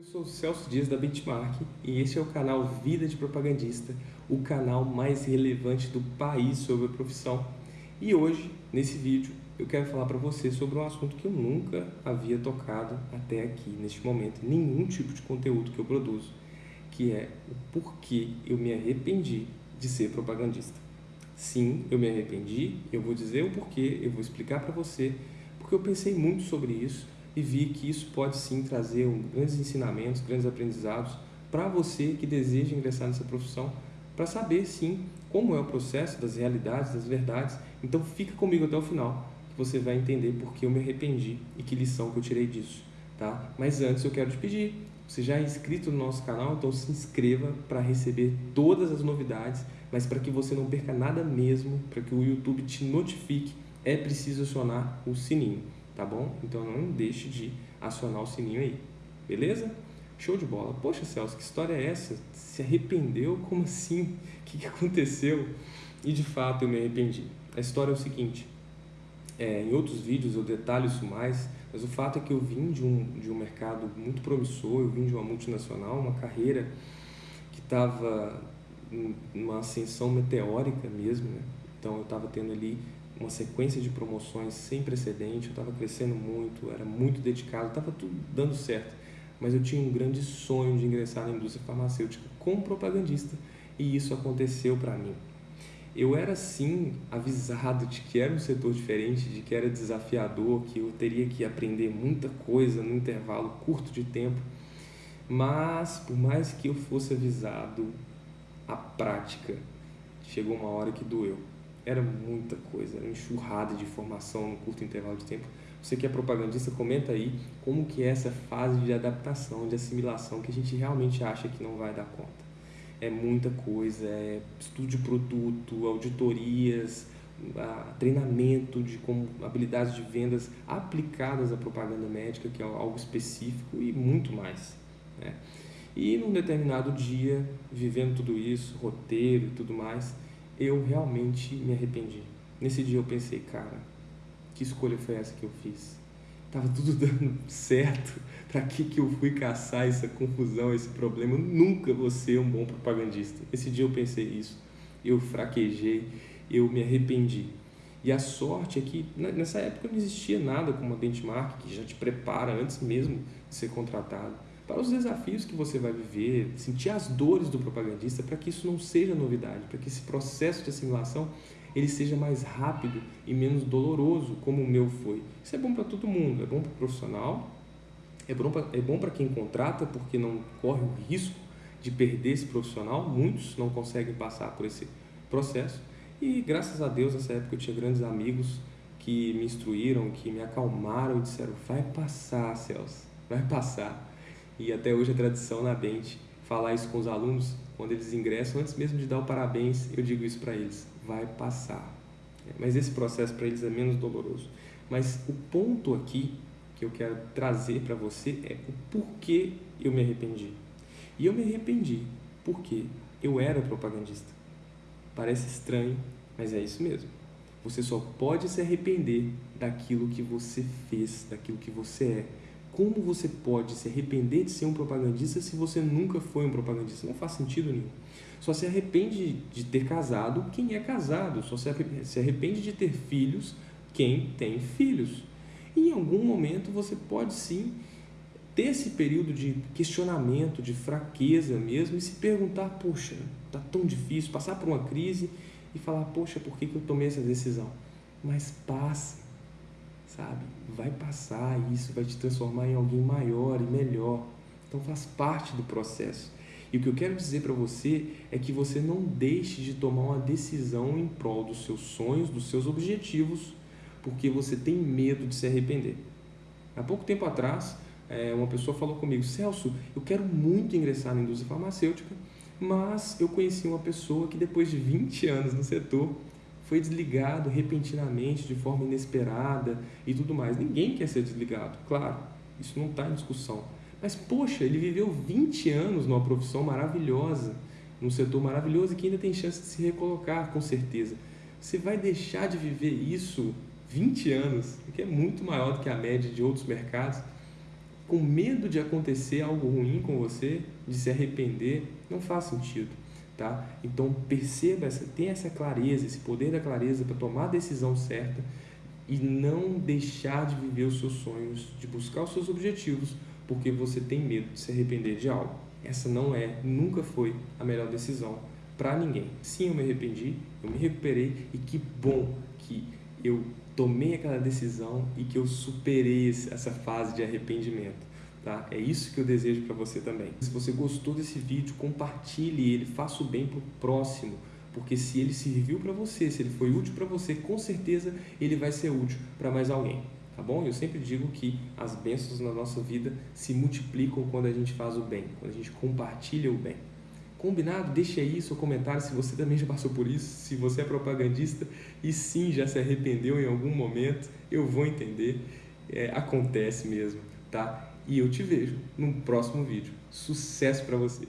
Eu sou o Celso Dias da Benchmark e este é o canal Vida de Propagandista, o canal mais relevante do país sobre a profissão. E hoje, nesse vídeo, eu quero falar para você sobre um assunto que eu nunca havia tocado até aqui, neste momento, nenhum tipo de conteúdo que eu produzo, que é o porquê eu me arrependi de ser propagandista. Sim, eu me arrependi, eu vou dizer o porquê, eu vou explicar para você, porque eu pensei muito sobre isso e vi que isso pode sim trazer grandes ensinamentos, grandes aprendizados para você que deseja ingressar nessa profissão, para saber sim como é o processo das realidades, das verdades. Então fica comigo até o final, que você vai entender por que eu me arrependi e que lição que eu tirei disso. Tá? Mas antes eu quero te pedir, você já é inscrito no nosso canal, então se inscreva para receber todas as novidades, mas para que você não perca nada mesmo, para que o YouTube te notifique, é preciso acionar o sininho tá bom? Então não deixe de acionar o sininho aí, beleza? Show de bola. Poxa, Celso, que história é essa? Se arrependeu? Como assim? O que, aconteceu? E de fato eu me arrependi. A história é o seguinte, é, em outros vídeos eu detalho isso mais, mas o fato é que eu vim de um, de um mercado muito promissor, eu vim de uma multinacional, uma carreira que estava numa ascensão meteórica mesmo, né? Então eu estava tendo ali uma sequência de promoções sem precedente, eu estava crescendo muito, era muito dedicado, estava tudo dando certo. Mas eu tinha um grande sonho de ingressar na indústria farmacêutica como propagandista e isso aconteceu para mim. Eu era sim avisado de que era um setor diferente, de que era desafiador, que eu teria que aprender muita coisa num intervalo curto de tempo. Mas por mais que eu fosse avisado, a prática chegou uma hora que doeu era muita coisa, era enxurrada de informação no curto intervalo de tempo. Você que é propagandista, comenta aí como que é essa fase de adaptação, de assimilação que a gente realmente acha que não vai dar conta. É muita coisa, é estudo de produto, auditorias, treinamento de como habilidades de vendas aplicadas à propaganda médica, que é algo específico e muito mais. Né? E num determinado dia, vivendo tudo isso, roteiro e tudo mais, eu realmente me arrependi. Nesse dia eu pensei, cara, que escolha foi essa que eu fiz? Tava tudo dando certo. Para que que eu fui caçar essa confusão, esse problema? Eu nunca vou ser um bom propagandista. Esse dia eu pensei isso. Eu fraquejei, eu me arrependi. E a sorte é que nessa época não existia nada como a benchmark que já te prepara antes mesmo de ser contratado para os desafios que você vai viver, sentir as dores do propagandista, para que isso não seja novidade, para que esse processo de assimilação ele seja mais rápido e menos doloroso, como o meu foi. Isso é bom para todo mundo, é bom para o profissional, é bom para é bom para quem contrata, porque não corre o risco de perder esse profissional, muitos não conseguem passar por esse processo, e graças a Deus nessa época eu tinha grandes amigos que me instruíram, que me acalmaram e disseram, vai passar Celso, vai passar e até hoje a tradição na Bente falar isso com os alunos quando eles ingressam, antes mesmo de dar o parabéns, eu digo isso para eles, vai passar. É, mas esse processo para eles é menos doloroso. Mas o ponto aqui que eu quero trazer para você é o porquê eu me arrependi. E eu me arrependi porque eu era propagandista. Parece estranho, mas é isso mesmo. Você só pode se arrepender daquilo que você fez, daquilo que você é como você pode se arrepender de ser um propagandista se você nunca foi um propagandista? Não faz sentido nenhum. Só se arrepende de ter casado quem é casado. Só se arrepende de ter filhos quem tem filhos. E em algum momento você pode sim ter esse período de questionamento, de fraqueza mesmo e se perguntar, poxa, tá tão difícil, passar por uma crise e falar, poxa, por que, que eu tomei essa decisão? Mas passa sabe? Vai passar isso vai te transformar em alguém maior e melhor. Então faz parte do processo. E o que eu quero dizer para você é que você não deixe de tomar uma decisão em prol dos seus sonhos, dos seus objetivos, porque você tem medo de se arrepender. Há pouco tempo atrás, é, uma pessoa falou comigo, Celso, eu quero muito ingressar na indústria farmacêutica, mas eu conheci uma pessoa que depois de 20 anos no setor foi desligado repentinamente, de forma inesperada e tudo mais. Ninguém quer ser desligado, claro, isso não está em discussão. Mas, poxa, ele viveu 20 anos numa profissão maravilhosa, num setor maravilhoso e que ainda tem chance de se recolocar, com certeza. Você vai deixar de viver isso 20 anos, que é muito maior do que a média de outros mercados, com medo de acontecer algo ruim com você, de se arrepender, não faz sentido. Tá? Então perceba, essa, tenha essa clareza, esse poder da clareza para tomar a decisão certa e não deixar de viver os seus sonhos, de buscar os seus objetivos, porque você tem medo de se arrepender de algo. Essa não é, nunca foi a melhor decisão para ninguém. Sim, eu me arrependi, eu me recuperei e que bom que eu tomei aquela decisão e que eu superei essa fase de arrependimento. Tá? É isso que eu desejo para você também. Se você gostou desse vídeo, compartilhe ele, faça o bem para o próximo, porque se ele serviu para você, se ele foi útil para você, com certeza ele vai ser útil para mais alguém. Tá bom? Eu sempre digo que as bênçãos na nossa vida se multiplicam quando a gente faz o bem, quando a gente compartilha o bem. Combinado? Deixe aí seu comentário se você também já passou por isso, se você é propagandista e sim já se arrependeu em algum momento, eu vou entender, é, acontece mesmo, tá? E eu te vejo no próximo vídeo. Sucesso para você!